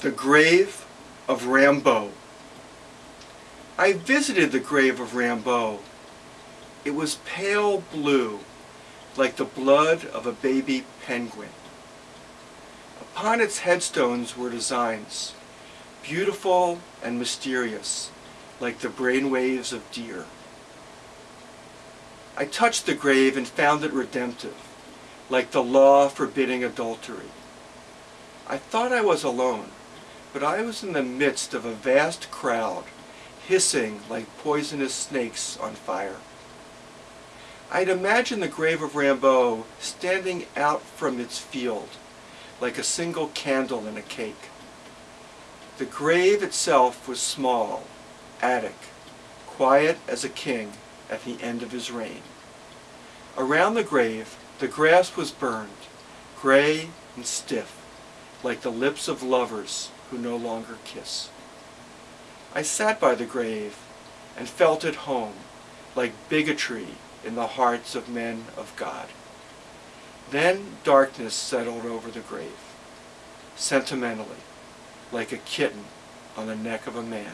The Grave of Rimbaud. I visited the grave of Rimbaud. It was pale blue, like the blood of a baby penguin. Upon its headstones were designs, beautiful and mysterious, like the brainwaves of deer. I touched the grave and found it redemptive, like the law forbidding adultery. I thought I was alone, but I was in the midst of a vast crowd, hissing like poisonous snakes on fire. I'd imagined the grave of Rimbaud standing out from its field, like a single candle in a cake. The grave itself was small, attic, quiet as a king at the end of his reign. Around the grave, the grass was burned, gray and stiff, like the lips of lovers who no longer kiss. I sat by the grave and felt at home, like bigotry in the hearts of men of God. Then darkness settled over the grave, sentimentally, like a kitten on the neck of a man.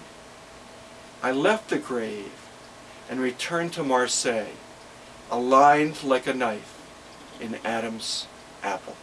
I left the grave and returned to Marseille, aligned like a knife in Adam's apple.